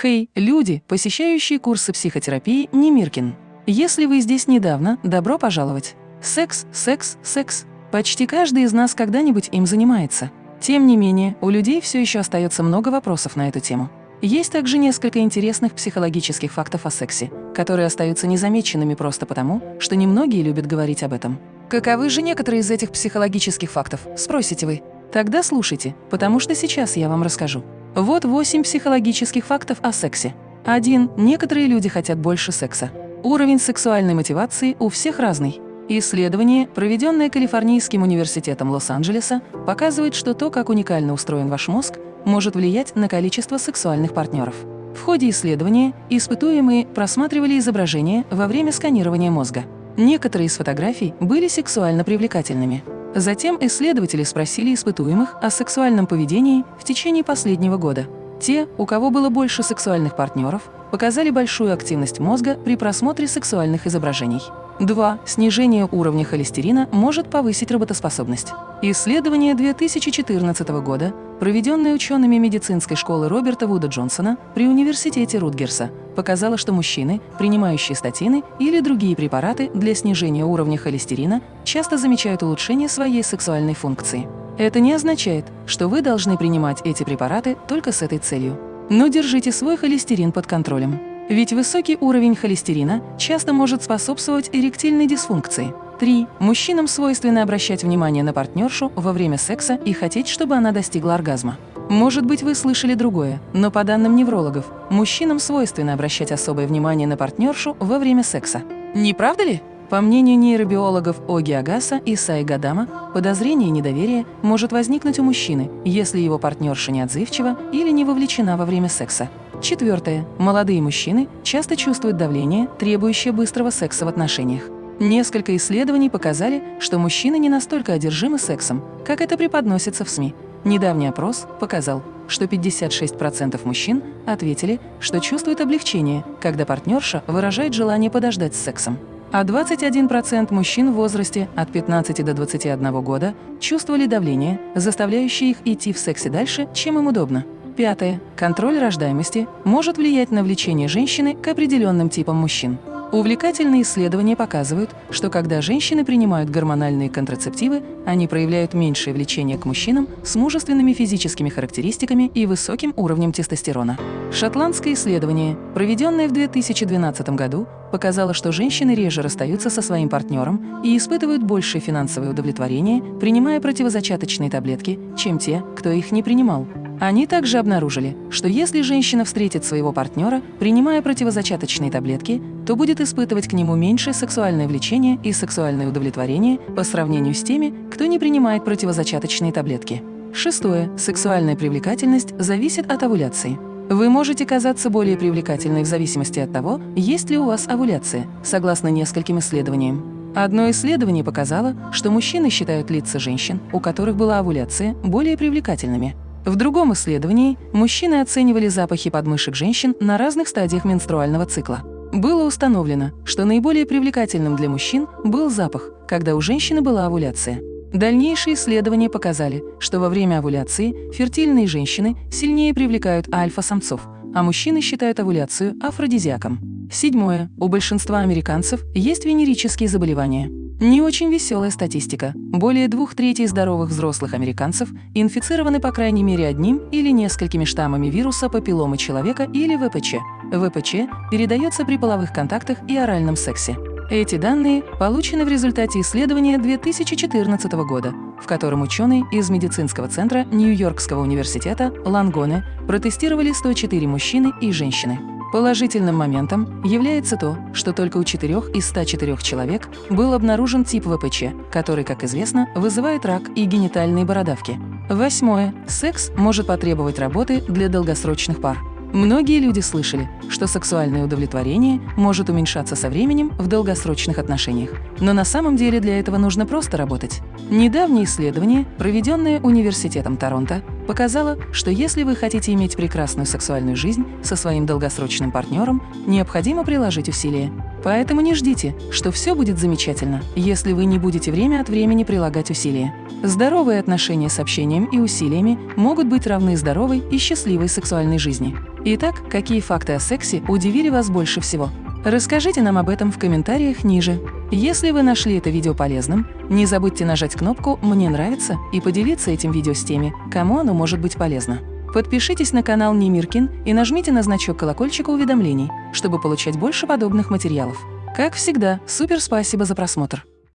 Хей, люди, посещающие курсы психотерапии Немиркин. Если вы здесь недавно, добро пожаловать. Секс, секс, секс. Почти каждый из нас когда-нибудь им занимается. Тем не менее, у людей все еще остается много вопросов на эту тему. Есть также несколько интересных психологических фактов о сексе, которые остаются незамеченными просто потому, что немногие любят говорить об этом. Каковы же некоторые из этих психологических фактов, спросите вы? Тогда слушайте, потому что сейчас я вам расскажу. Вот восемь психологических фактов о сексе. 1. Некоторые люди хотят больше секса. Уровень сексуальной мотивации у всех разный. Исследование, проведенное Калифорнийским университетом Лос-Анджелеса, показывает, что то, как уникально устроен ваш мозг, может влиять на количество сексуальных партнеров. В ходе исследования испытуемые просматривали изображения во время сканирования мозга. Некоторые из фотографий были сексуально привлекательными. Затем исследователи спросили испытуемых о сексуальном поведении в течение последнего года. Те, у кого было больше сексуальных партнеров, показали большую активность мозга при просмотре сексуальных изображений. 2. Снижение уровня холестерина может повысить работоспособность. Исследование 2014 года, проведенное учеными медицинской школы Роберта Вуда Джонсона при университете Рутгерса, показало, что мужчины, принимающие статины или другие препараты для снижения уровня холестерина, часто замечают улучшение своей сексуальной функции. Это не означает, что вы должны принимать эти препараты только с этой целью. Но держите свой холестерин под контролем. Ведь высокий уровень холестерина часто может способствовать эректильной дисфункции. 3. Мужчинам свойственно обращать внимание на партнершу во время секса и хотеть, чтобы она достигла оргазма. Может быть, вы слышали другое, но по данным неврологов, мужчинам свойственно обращать особое внимание на партнершу во время секса. Не правда ли? По мнению нейробиологов Оги Агаса и Саи Гадама, подозрение и недоверие может возникнуть у мужчины, если его партнерша неотзывчива или не вовлечена во время секса. Четвертое. Молодые мужчины часто чувствуют давление, требующее быстрого секса в отношениях. Несколько исследований показали, что мужчины не настолько одержимы сексом, как это преподносится в СМИ. Недавний опрос показал, что 56% мужчин ответили, что чувствуют облегчение, когда партнерша выражает желание подождать с сексом а 21% мужчин в возрасте от 15 до 21 года чувствовали давление, заставляющее их идти в сексе дальше, чем им удобно. Пятое. Контроль рождаемости может влиять на влечение женщины к определенным типам мужчин. Увлекательные исследования показывают, что когда женщины принимают гормональные контрацептивы, они проявляют меньшее влечение к мужчинам с мужественными физическими характеристиками и высоким уровнем тестостерона. Шотландское исследование, проведенное в 2012 году, показало, что женщины реже расстаются со своим партнером и испытывают большее финансовое удовлетворение, принимая противозачаточные таблетки, чем те, кто их не принимал. Они также обнаружили, что если женщина встретит своего партнера, принимая противозачаточные таблетки, то будет испытывать к нему меньшее сексуальное влечение и сексуальное удовлетворение по сравнению с теми, кто не принимает противозачаточные таблетки. Шестое. Сексуальная привлекательность зависит от овуляции. Вы можете казаться более привлекательной в зависимости от того, есть ли у вас овуляция, согласно нескольким исследованиям. Одно исследование показало, что мужчины считают лица женщин, у которых была овуляция, более привлекательными – в другом исследовании мужчины оценивали запахи подмышек женщин на разных стадиях менструального цикла. Было установлено, что наиболее привлекательным для мужчин был запах, когда у женщины была овуляция. Дальнейшие исследования показали, что во время овуляции фертильные женщины сильнее привлекают альфа-самцов, а мужчины считают овуляцию афродизиаком. Седьмое. У большинства американцев есть венерические заболевания. Не очень веселая статистика. Более двух третей здоровых взрослых американцев инфицированы по крайней мере одним или несколькими штаммами вируса папилломы человека или ВПЧ. ВПЧ передается при половых контактах и оральном сексе. Эти данные получены в результате исследования 2014 года, в котором ученые из медицинского центра Нью-Йоркского университета Лангоне протестировали 104 мужчины и женщины. Положительным моментом является то, что только у 4 из 104 человек был обнаружен тип ВПЧ, который, как известно, вызывает рак и генитальные бородавки. Восьмое. Секс может потребовать работы для долгосрочных пар. Многие люди слышали, что сексуальное удовлетворение может уменьшаться со временем в долгосрочных отношениях. Но на самом деле для этого нужно просто работать. Недавнее исследование, проведенное Университетом Торонто, показало, что если вы хотите иметь прекрасную сексуальную жизнь со своим долгосрочным партнером, необходимо приложить усилия. Поэтому не ждите, что все будет замечательно, если вы не будете время от времени прилагать усилия. Здоровые отношения с общением и усилиями могут быть равны здоровой и счастливой сексуальной жизни. Итак, какие факты о сексе удивили вас больше всего? Расскажите нам об этом в комментариях ниже. Если вы нашли это видео полезным, не забудьте нажать кнопку «Мне нравится» и поделиться этим видео с теми, кому оно может быть полезно. Подпишитесь на канал Немиркин и нажмите на значок колокольчика уведомлений, чтобы получать больше подобных материалов. Как всегда, супер спасибо за просмотр!